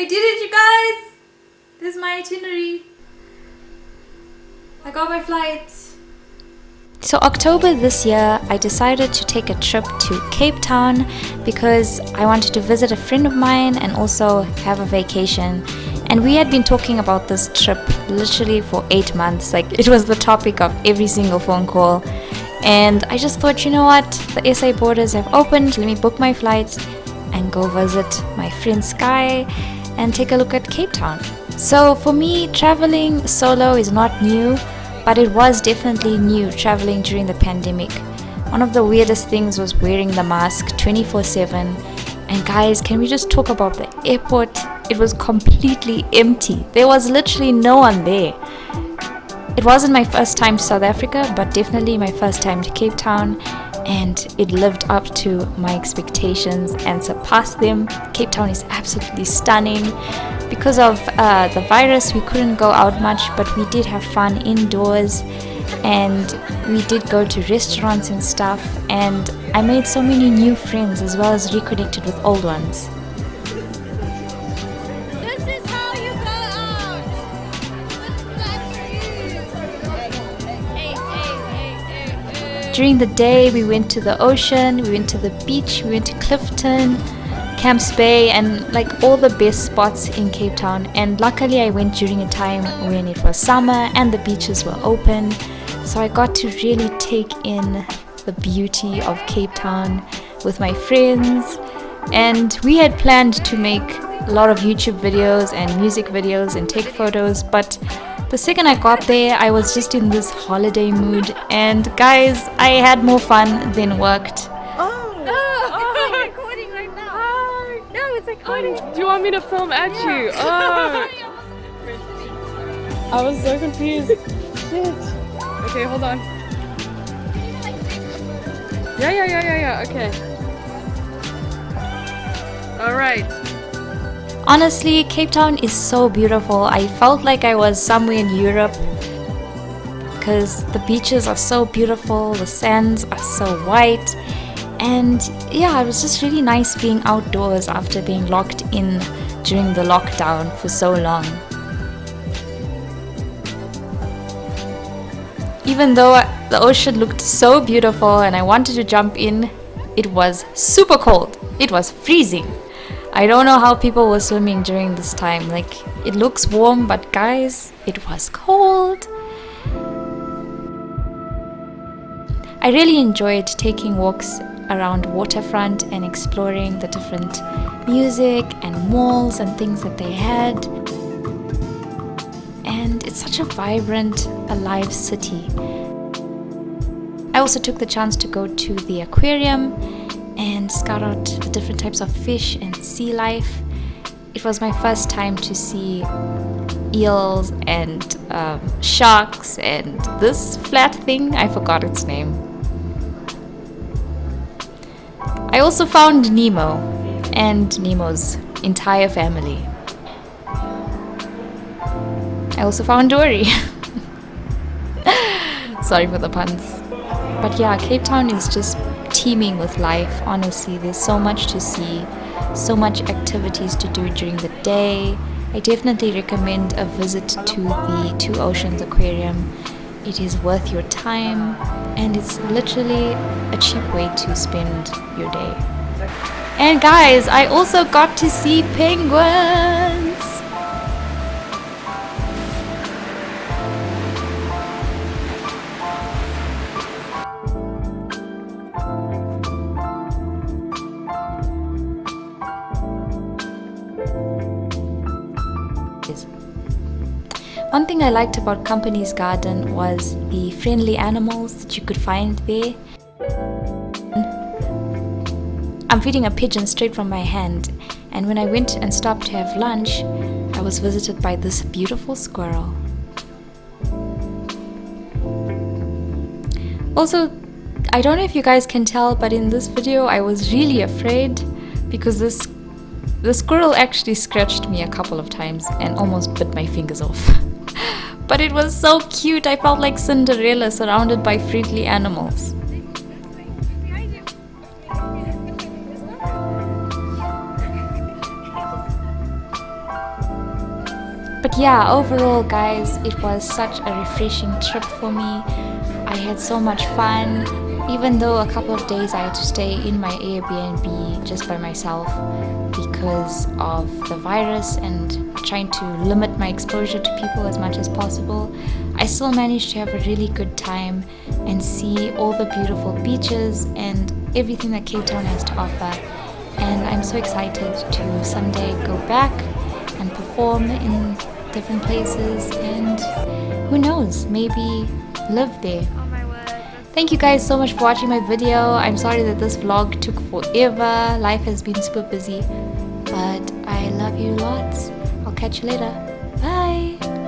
I did it, you guys! This is my itinerary. I got my flight. So October this year, I decided to take a trip to Cape Town because I wanted to visit a friend of mine and also have a vacation. And we had been talking about this trip literally for eight months. Like it was the topic of every single phone call. And I just thought, you know what? The SA borders have opened. Let me book my flight and go visit my friend Sky and take a look at Cape Town. So for me, traveling solo is not new but it was definitely new traveling during the pandemic. One of the weirdest things was wearing the mask 24 7. And guys, can we just talk about the airport? It was completely empty. There was literally no one there. It wasn't my first time to South Africa, but definitely my first time to Cape Town, and it lived up to my expectations and surpassed them. Cape Town is absolutely stunning. Because of uh, the virus, we couldn't go out much, but we did have fun indoors and we did go to restaurants and stuff. And I made so many new friends as well as reconnected with old ones. During the day, we went to the ocean, we went to the beach, we went to Clifton, Camps Bay and like all the best spots in Cape Town. And luckily I went during a time when it was summer and the beaches were open. So I got to really take in the beauty of Cape Town with my friends. And we had planned to make a lot of YouTube videos and music videos and take photos but the second I got there I was just in this holiday mood and guys I had more fun than worked Oh, it's oh. recording right now it's like oh, Do you want me to film at yeah. you? Oh. I was so confused. Shit. Okay, hold on. Yeah, yeah, yeah, yeah, yeah. Okay. Alright. Honestly, Cape Town is so beautiful. I felt like I was somewhere in Europe because the beaches are so beautiful, the sands are so white, and yeah it was just really nice being outdoors after being locked in during the lockdown for so long. Even though the ocean looked so beautiful and I wanted to jump in it was super cold. It was freezing I don't know how people were swimming during this time like it looks warm but guys it was cold I really enjoyed taking walks around waterfront and exploring the different music and malls and things that they had. And it's such a vibrant, alive city. I also took the chance to go to the aquarium and scout out the different types of fish and sea life. It was my first time to see eels and um, sharks and this flat thing, I forgot its name. I also found Nemo and Nemo's entire family. I also found Dory. Sorry for the puns. But yeah, Cape Town is just teeming with life, honestly. There's so much to see, so much activities to do during the day. I definitely recommend a visit to the Two Oceans Aquarium it is worth your time and it's literally a cheap way to spend your day. And guys, I also got to see penguins! One thing I liked about Company's Garden was the friendly animals that you could find there. I'm feeding a pigeon straight from my hand and when I went and stopped to have lunch, I was visited by this beautiful squirrel. Also, I don't know if you guys can tell, but in this video I was really afraid because this the squirrel actually scratched me a couple of times and almost bit my fingers off. But it was so cute, I felt like Cinderella surrounded by friendly animals. but yeah, overall, guys, it was such a refreshing trip for me. I had so much fun, even though a couple of days I had to stay in my Airbnb just by myself because of the virus and trying to limit my exposure to people as much as possible. I still managed to have a really good time and see all the beautiful beaches and everything that Cape Town has to offer. And I'm so excited to someday go back and perform in different places and who knows, maybe live there. Thank you guys so much for watching my video. I'm sorry that this vlog took forever. Life has been super busy. But I love you lots. I'll catch you later. Bye!